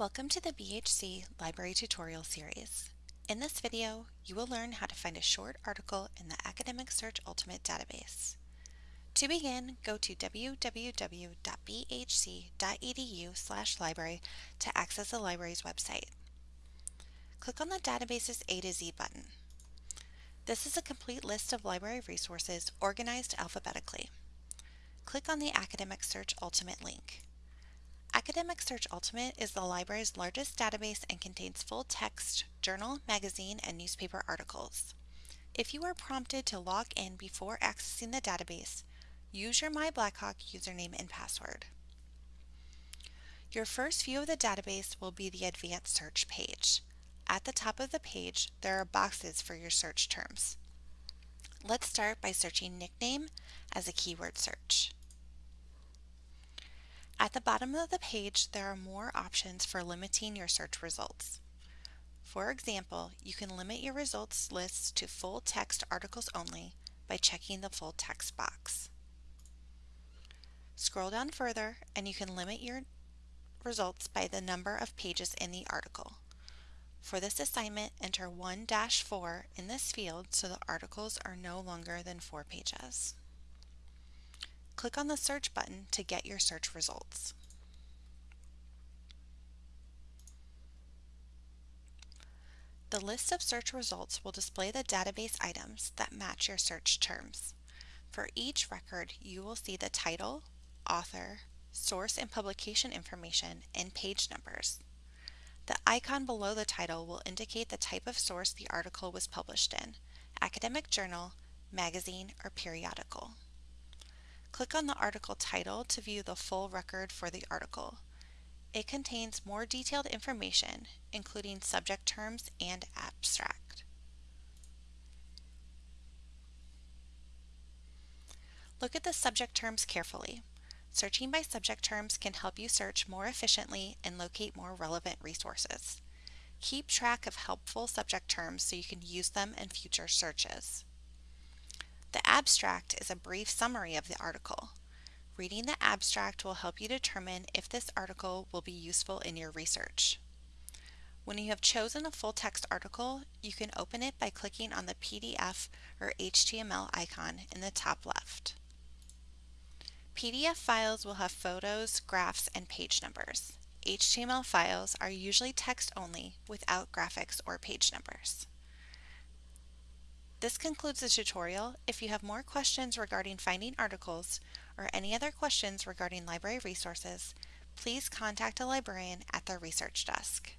Welcome to the BHC Library Tutorial Series. In this video, you will learn how to find a short article in the Academic Search Ultimate database. To begin, go to www.bhc.edu library to access the library's website. Click on the Database's A to Z button. This is a complete list of library resources organized alphabetically. Click on the Academic Search Ultimate link. Academic Search Ultimate is the library's largest database and contains full-text journal, magazine, and newspaper articles. If you are prompted to log in before accessing the database, use your MyBlackhawk username and password. Your first view of the database will be the Advanced Search page. At the top of the page, there are boxes for your search terms. Let's start by searching nickname as a keyword search. At the bottom of the page, there are more options for limiting your search results. For example, you can limit your results lists to full text articles only by checking the full text box. Scroll down further and you can limit your results by the number of pages in the article. For this assignment, enter 1-4 in this field so the articles are no longer than 4 pages. Click on the search button to get your search results. The list of search results will display the database items that match your search terms. For each record, you will see the title, author, source and publication information, and page numbers. The icon below the title will indicate the type of source the article was published in, academic journal, magazine, or periodical. Click on the article title to view the full record for the article. It contains more detailed information, including subject terms and abstract. Look at the subject terms carefully. Searching by subject terms can help you search more efficiently and locate more relevant resources. Keep track of helpful subject terms so you can use them in future searches. The abstract is a brief summary of the article. Reading the abstract will help you determine if this article will be useful in your research. When you have chosen a full text article, you can open it by clicking on the PDF or HTML icon in the top left. PDF files will have photos, graphs, and page numbers. HTML files are usually text only without graphics or page numbers. This concludes the tutorial. If you have more questions regarding finding articles or any other questions regarding library resources, please contact a librarian at the research desk.